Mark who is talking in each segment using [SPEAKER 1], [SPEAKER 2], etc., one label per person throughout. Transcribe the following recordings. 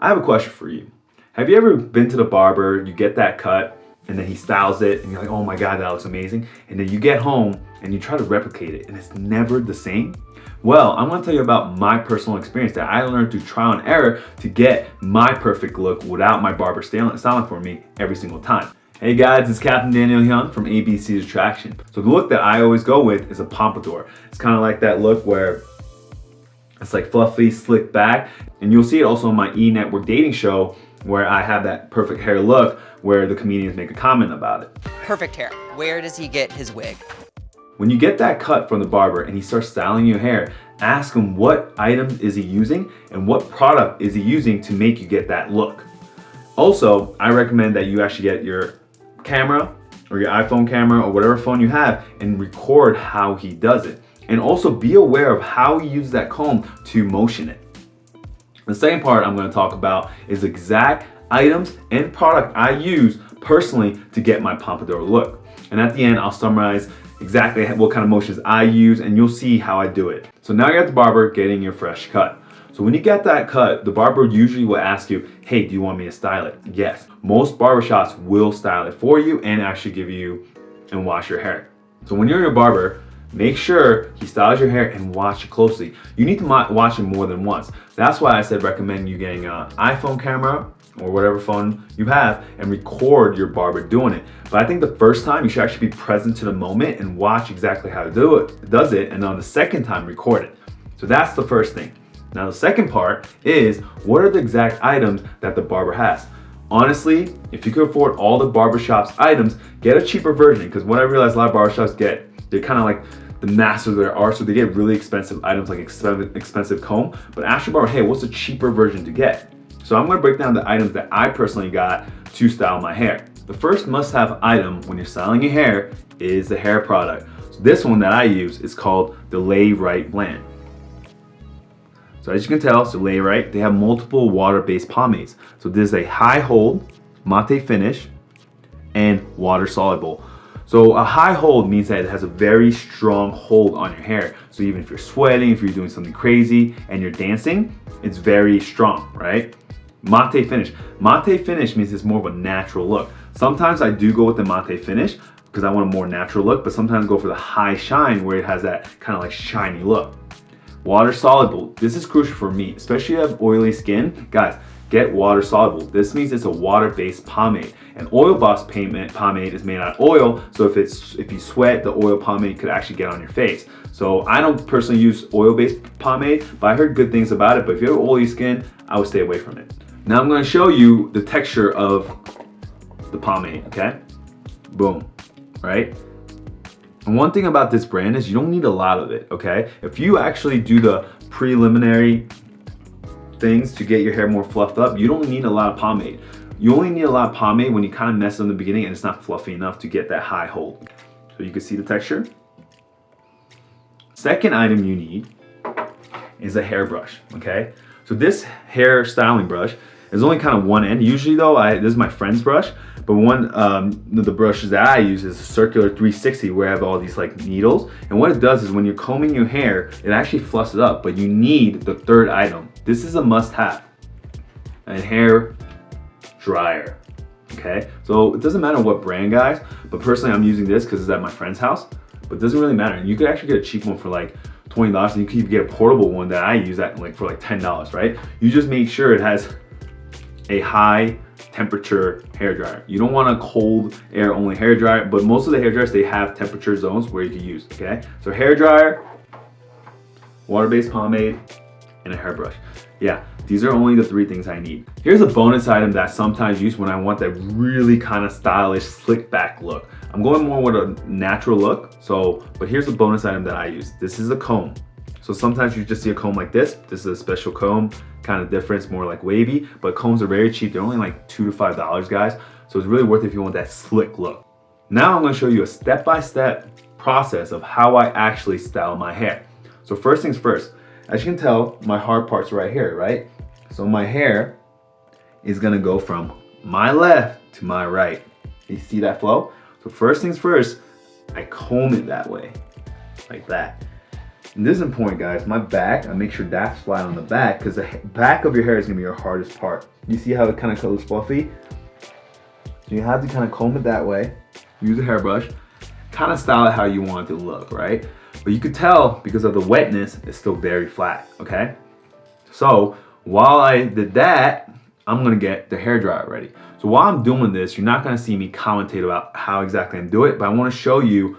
[SPEAKER 1] I have a question for you. Have you ever been to the barber, you get that cut, and then he styles it, and you're like, oh my God, that looks amazing. And then you get home and you try to replicate it, and it's never the same? Well, I'm gonna tell you about my personal experience that I learned through trial and error to get my perfect look without my barber styling for me every single time. Hey guys, it's Captain Daniel Hyun from ABC's Attraction. So the look that I always go with is a pompadour. It's kind of like that look where it's like fluffy, slick back. And you'll see it also on my E! Network dating show where I have that perfect hair look where the comedians make a comment about it.
[SPEAKER 2] Perfect hair. Where does he get his wig?
[SPEAKER 1] When you get that cut from the barber and he starts styling your hair, ask him what item is he using and what product is he using to make you get that look. Also, I recommend that you actually get your camera or your iPhone camera or whatever phone you have and record how he does it. And also be aware of how you use that comb to motion it. The second part I'm gonna talk about is exact items and product I use personally to get my pompadour look. And at the end, I'll summarize exactly what kind of motions I use and you'll see how I do it. So now you're at the barber getting your fresh cut. So when you get that cut, the barber usually will ask you, hey, do you want me to style it? Yes, most barbershops will style it for you and actually give you and wash your hair. So when you're your barber, make sure he styles your hair and watch it closely. You need to watch it more than once. That's why I said recommend you getting an iPhone camera or whatever phone you have and record your barber doing it. But I think the first time you should actually be present to the moment and watch exactly how to do it, does it, and on the second time record it. So that's the first thing. Now the second part is what are the exact items that the barber has? Honestly, if you could afford all the barbershop's items, get a cheaper version because what I realized a lot of barbershops get, they're kind of like the masters there are, so they get really expensive items like expensive, expensive comb, but your barber, hey, what's a cheaper version to get? So I'm gonna break down the items that I personally got to style my hair. The first must-have item when you're styling your hair is the hair product. So this one that I use is called the Layrite Blend. So as you can tell, so Layrite, they have multiple water-based pomades. So this is a high hold, matte finish, and water soluble. So a high hold means that it has a very strong hold on your hair. So even if you're sweating, if you're doing something crazy and you're dancing, it's very strong, right? Matte finish. Matte finish means it's more of a natural look. Sometimes I do go with the matte finish because I want a more natural look, but sometimes go for the high shine where it has that kind of like shiny look. Water soluble. This is crucial for me, especially if you have oily skin. Guys, get water soluble. This means it's a water-based pomade. An oil-based pomade is made out of oil, so if it's if you sweat, the oil pomade could actually get on your face. So I don't personally use oil-based pomade, but I heard good things about it. But if you have oily skin, I would stay away from it. Now I'm gonna show you the texture of the pomade, okay? Boom, right? And one thing about this brand is you don't need a lot of it, okay? If you actually do the preliminary things to get your hair more fluffed up, you don't need a lot of pomade. You only need a lot of pomade when you kind of mess it in the beginning and it's not fluffy enough to get that high hold. So you can see the texture. Second item you need is a hairbrush, okay? So this hair styling brush is only kind of one end. Usually though, I, this is my friend's brush, but one um, the brushes that I use is a circular 360 where I have all these like needles. And what it does is when you're combing your hair, it actually fluffs it up, but you need the third item. This is a must have, a hair dryer. Okay, so it doesn't matter what brand guys, but personally I'm using this because it's at my friend's house, but it doesn't really matter. You could actually get a cheap one for like $20 and you could get a portable one that I use at like for like $10, right? You just make sure it has a high temperature hair dryer. You don't want a cold air only hair dryer, but most of the hair dryers, they have temperature zones where you can use, okay? So hair dryer, water-based pomade, and a hairbrush. Yeah, these are only the three things I need. Here's a bonus item that I sometimes use when I want that really kind of stylish, slick back look. I'm going more with a natural look, so, but here's a bonus item that I use. This is a comb. So sometimes you just see a comb like this. This is a special comb, kind of different, more like wavy, but combs are very cheap. They're only like two to five dollars, guys. So it's really worth it if you want that slick look. Now I'm gonna show you a step-by-step -step process of how I actually style my hair. So first things first, as you can tell, my hard part's right here, right? So my hair is gonna go from my left to my right. You see that flow? So first things first, I comb it that way, like that. And this is important guys, my back, I make sure that's flat on the back because the back of your hair is gonna be your hardest part. You see how it kind of goes fluffy? So you have to kind of comb it that way, use a hairbrush, kind of style it how you want it to look, right? But you could tell because of the wetness, it's still very flat, okay? So while I did that, I'm gonna get the hair dryer ready. So while I'm doing this, you're not gonna see me commentate about how exactly I do it, but I wanna show you,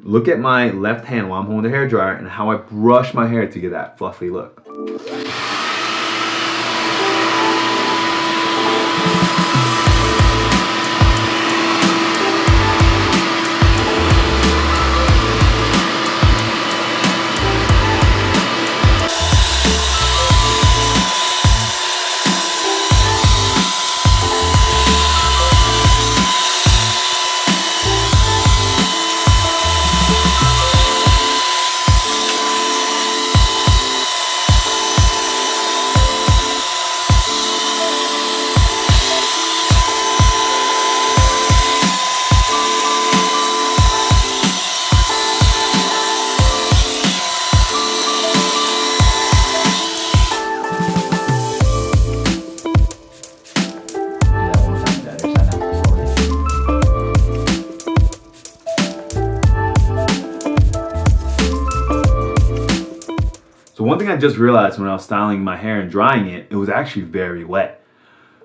[SPEAKER 1] look at my left hand while I'm holding the hair dryer and how I brush my hair to get that fluffy look. So one thing I just realized when I was styling my hair and drying it, it was actually very wet.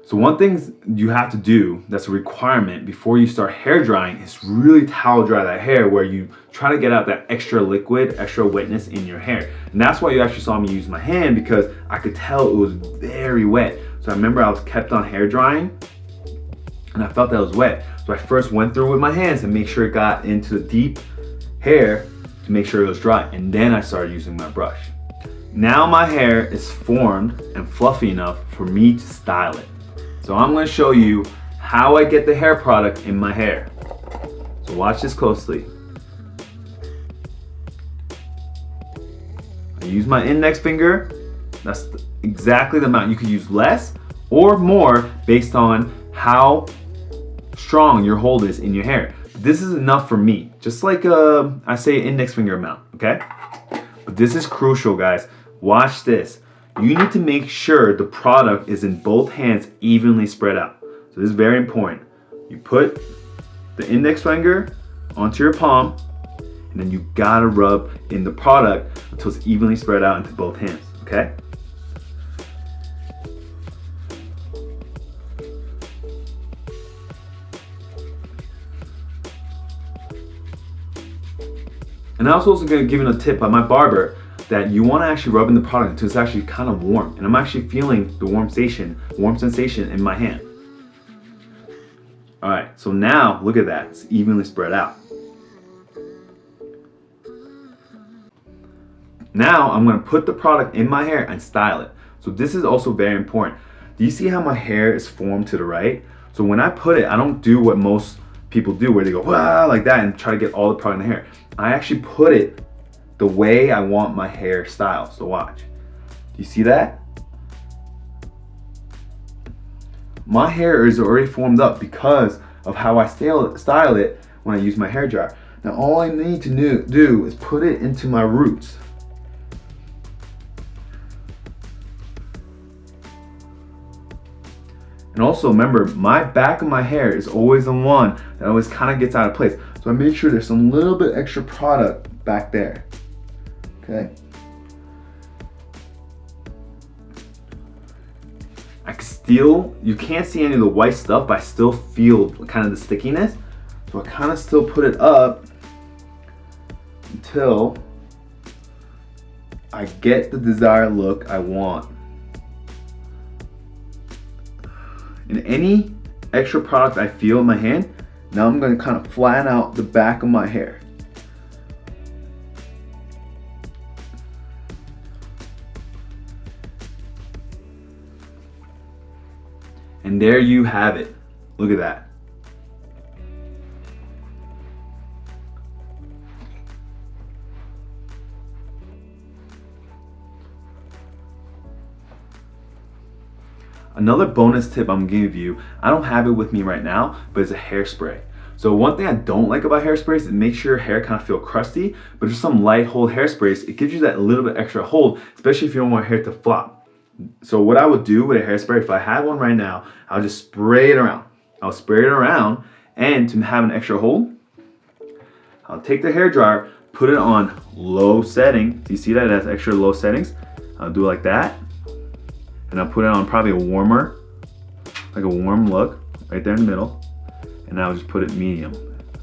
[SPEAKER 1] So one thing you have to do, that's a requirement before you start hair drying is really towel dry that hair where you try to get out that extra liquid, extra wetness in your hair. And that's why you actually saw me use my hand because I could tell it was very wet. So I remember I was kept on hair drying and I felt that it was wet. So I first went through with my hands and make sure it got into the deep hair to make sure it was dry. And then I started using my brush. Now my hair is formed and fluffy enough for me to style it. So I'm gonna show you how I get the hair product in my hair. So watch this closely. I use my index finger. That's exactly the amount. You could use less or more based on how strong your hold is in your hair. This is enough for me. Just like uh, I say index finger amount, okay? But this is crucial, guys. Watch this. You need to make sure the product is in both hands evenly spread out. So this is very important. You put the index finger onto your palm and then you gotta rub in the product until it's evenly spread out into both hands, okay? And I was also gonna give you a tip by my barber that you want to actually rub in the product until it's actually kind of warm. And I'm actually feeling the warm sensation, warm sensation in my hand. All right, so now look at that, it's evenly spread out. Now I'm gonna put the product in my hair and style it. So this is also very important. Do you see how my hair is formed to the right? So when I put it, I don't do what most people do where they go, like that and try to get all the product in the hair. I actually put it the way I want my hair styled. So watch. Do you see that? My hair is already formed up because of how I style, it when I use my hair dryer. Now all I need to do is put it into my roots. And also remember, my back of my hair is always the one that always kind of gets out of place. So I make sure there's some little bit extra product back there okay? I can still, you can't see any of the white stuff, but I still feel kind of the stickiness. So I kind of still put it up until I get the desired look I want. And any extra product I feel in my hand, now I'm gonna kind of flatten out the back of my hair. And there you have it. Look at that. Another bonus tip I'm give you, I don't have it with me right now, but it's a hairspray. So one thing I don't like about hairsprays it makes your hair kind of feel crusty, but just some light hold hairsprays, it gives you that little bit extra hold, especially if you don't want your hair to flop. So what I would do with a hairspray, if I had one right now, I'll just spray it around. I'll spray it around, and to have an extra hold, I'll take the hair dryer, put it on low setting. Do you see that it has extra low settings? I'll do it like that. And I'll put it on probably a warmer, like a warm look, right there in the middle. And I'll just put it medium.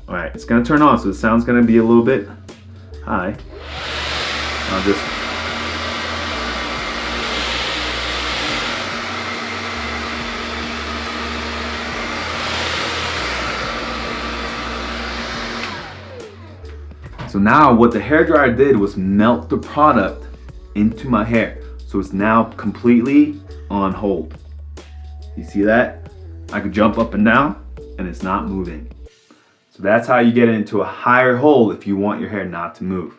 [SPEAKER 1] All right, it's gonna turn on, so the sound's gonna be a little bit high. I'll just So now what the hair dryer did was melt the product into my hair. So it's now completely on hold. You see that? I could jump up and down and it's not moving. So that's how you get into a higher hold if you want your hair not to move.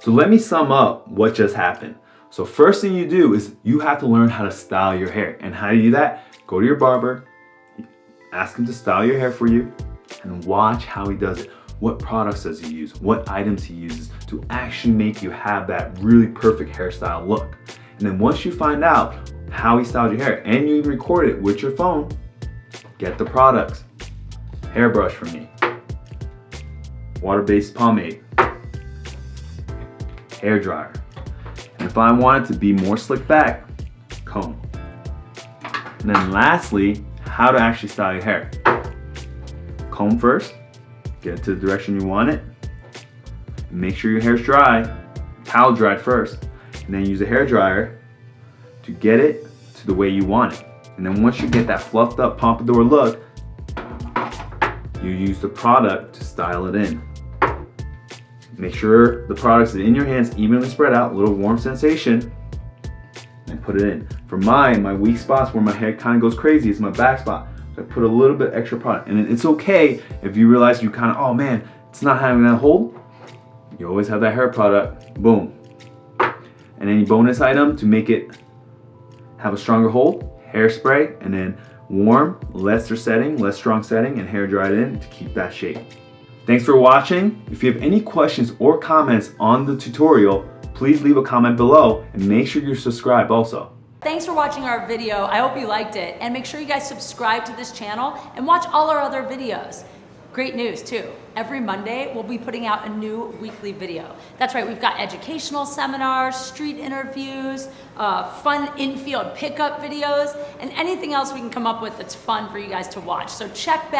[SPEAKER 1] So let me sum up what just happened. So first thing you do is you have to learn how to style your hair. And how do you do that? Go to your barber, ask him to style your hair for you, and watch how he does it what products does he use, what items he uses to actually make you have that really perfect hairstyle look. And then once you find out how he styled your hair and you record it with your phone, get the products. Hairbrush for me, water-based pomade, hair dryer. And if I want it to be more slick back, comb. And then lastly, how to actually style your hair. Comb first, get it to the direction you want it. Make sure your hair's dry, towel dried first, and then use a hair dryer to get it to the way you want it. And then once you get that fluffed up pompadour look, you use the product to style it in. Make sure the product is in your hands, evenly spread out, little warm sensation, and put it in. For mine, my weak spots where my hair kind of goes crazy is my back spot. So I put a little bit extra product. And it's okay if you realize you kind of, oh man, it's not having that hold. You always have that hair product, boom. And any bonus item to make it have a stronger hold, hairspray, and then warm, lesser setting, less strong setting, and hair dried in to keep that shape. Thanks for watching. If you have any questions or comments on the tutorial, please leave a comment below and make sure you're subscribed also.
[SPEAKER 3] Thanks for watching our video. I hope you liked it. And make sure you guys subscribe to this channel and watch all our other videos. Great news too. Every Monday, we'll be putting out a new weekly video. That's right, we've got educational seminars, street interviews, uh, fun infield pickup videos, and anything else we can come up with that's fun for you guys to watch. So check back.